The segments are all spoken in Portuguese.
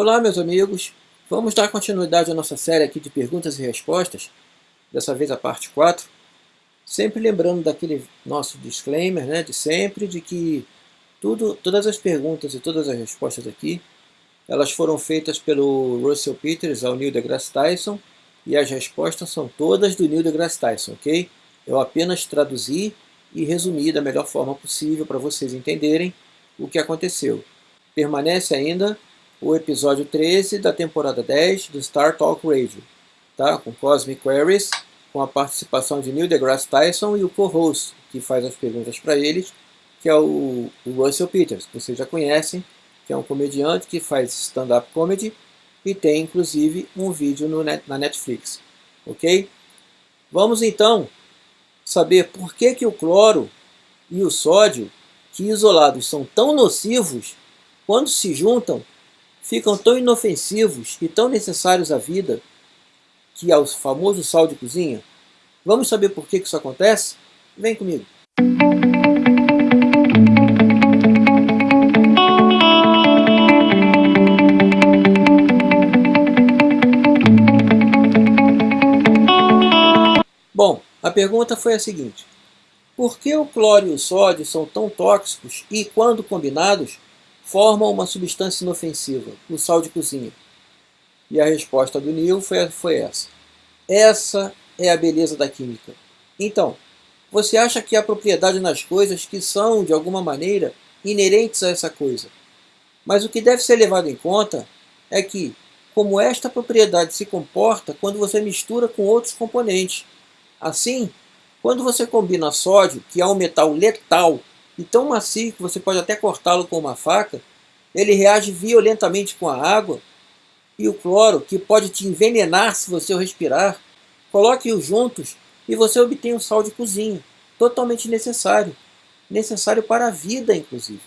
Olá meus amigos, vamos dar continuidade à nossa série aqui de perguntas e respostas, dessa vez a parte 4, sempre lembrando daquele nosso disclaimer, né, de sempre, de que tudo, todas as perguntas e todas as respostas aqui, elas foram feitas pelo Russell Peters ao Neil deGrasse Tyson, e as respostas são todas do Neil deGrasse Tyson, ok? Eu apenas traduzi e resumi da melhor forma possível para vocês entenderem o que aconteceu. Permanece ainda o episódio 13 da temporada 10 do Star Talk Radio, tá? com Cosmic Queries, com a participação de Neil deGrasse Tyson e o co-host que faz as perguntas para eles, que é o, o Russell Peters, que vocês já conhecem, que é um comediante que faz stand-up comedy e tem inclusive um vídeo no net, na Netflix. Ok? Vamos então saber por que, que o cloro e o sódio, que isolados são tão nocivos, quando se juntam, ficam tão inofensivos e tão necessários à vida, que é o famoso sal de cozinha. Vamos saber por que, isso acontece? Vem comigo. Bom, a pergunta foi a seguinte. Por que o cloro e o sódio são tão tóxicos e, quando combinados, formam uma substância inofensiva, o sal de cozinha? E a resposta do Neil foi, foi essa. Essa é a beleza da química. Então, você acha que há propriedade nas coisas que são, de alguma maneira, inerentes a essa coisa. Mas o que deve ser levado em conta é que, como esta propriedade se comporta quando você mistura com outros componentes, Assim, quando você combina sódio, que é um metal letal e tão macio que você pode até cortá-lo com uma faca, ele reage violentamente com a água, e o cloro, que pode te envenenar se você o respirar, coloque-os juntos e você obtém um sal de cozinha, totalmente necessário, necessário para a vida, inclusive.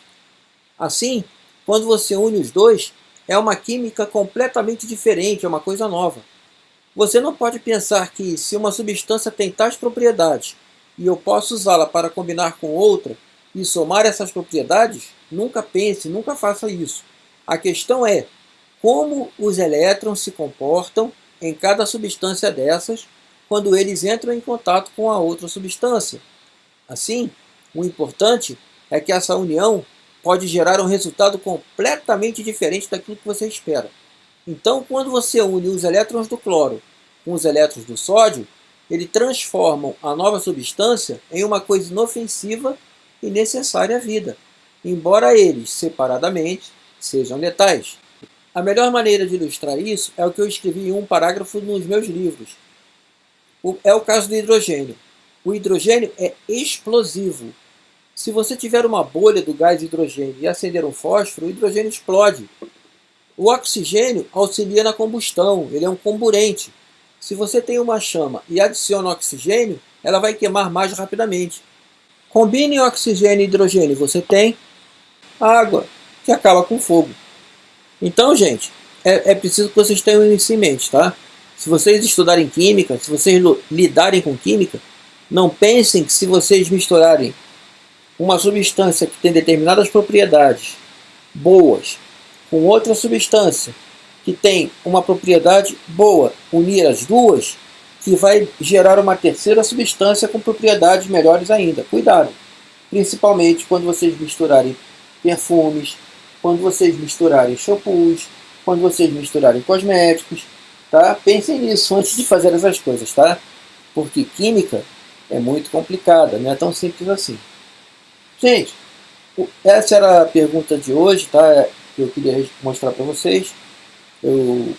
Assim, quando você une os dois, é uma química completamente diferente, é uma coisa nova. Você não pode pensar que se uma substância tem tais propriedades e eu posso usá-la para combinar com outra e somar essas propriedades, nunca pense, nunca faça isso. A questão é como os elétrons se comportam em cada substância dessas quando eles entram em contato com a outra substância. Assim, o importante é que essa união pode gerar um resultado completamente diferente daquilo que você espera. Então, quando você une os elétrons do cloro com os elétrons do sódio, eles transformam a nova substância em uma coisa inofensiva e necessária à vida, embora eles, separadamente, sejam letais. A melhor maneira de ilustrar isso é o que eu escrevi em um parágrafo nos meus livros. É o caso do hidrogênio. O hidrogênio é explosivo. Se você tiver uma bolha do gás hidrogênio e acender um fósforo, o hidrogênio explode. O oxigênio auxilia na combustão, ele é um comburente. Se você tem uma chama e adiciona oxigênio, ela vai queimar mais rapidamente. Combine oxigênio e hidrogênio, você tem água, que acaba com fogo. Então, gente, é, é preciso que vocês tenham isso em mente, tá? Se vocês estudarem química, se vocês lidarem com química, não pensem que se vocês misturarem uma substância que tem determinadas propriedades boas com outra substância que tem uma propriedade boa, unir as duas, que vai gerar uma terceira substância com propriedades melhores ainda. Cuidado! Principalmente quando vocês misturarem perfumes, quando vocês misturarem shampoos, quando vocês misturarem cosméticos, tá? Pensem nisso antes de fazer essas coisas, tá? Porque química é muito complicada, não é tão simples assim. Gente, essa era a pergunta de hoje, tá? Que eu queria mostrar para vocês. Eu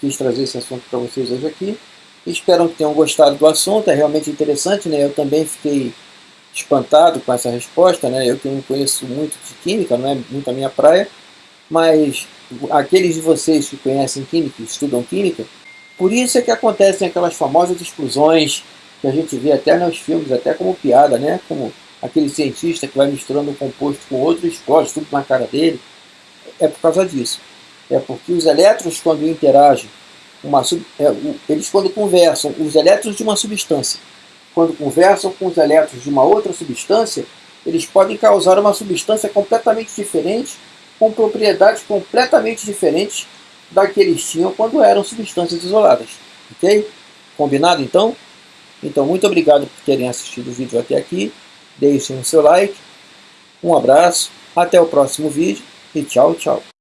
quis trazer esse assunto para vocês hoje aqui. Espero que tenham gostado do assunto, é realmente interessante, né? Eu também fiquei espantado com essa resposta, né? Eu que não conheço muito de química, não é muito a minha praia, mas aqueles de vocês que conhecem química, estudam química, por isso é que acontecem aquelas famosas explosões que a gente vê até nos filmes, até como piada, né? Como aquele cientista que vai misturando um composto com outro e explode tudo na cara dele. É por causa disso. É porque os elétrons, quando interagem, uma, é, eles quando conversam, os elétrons de uma substância, quando conversam com os elétrons de uma outra substância, eles podem causar uma substância completamente diferente, com propriedades completamente diferentes da que eles tinham quando eram substâncias isoladas. Ok? Combinado então? Então, muito obrigado por terem assistido o vídeo até aqui. Deixem o seu like. Um abraço, até o próximo vídeo e tchau, tchau.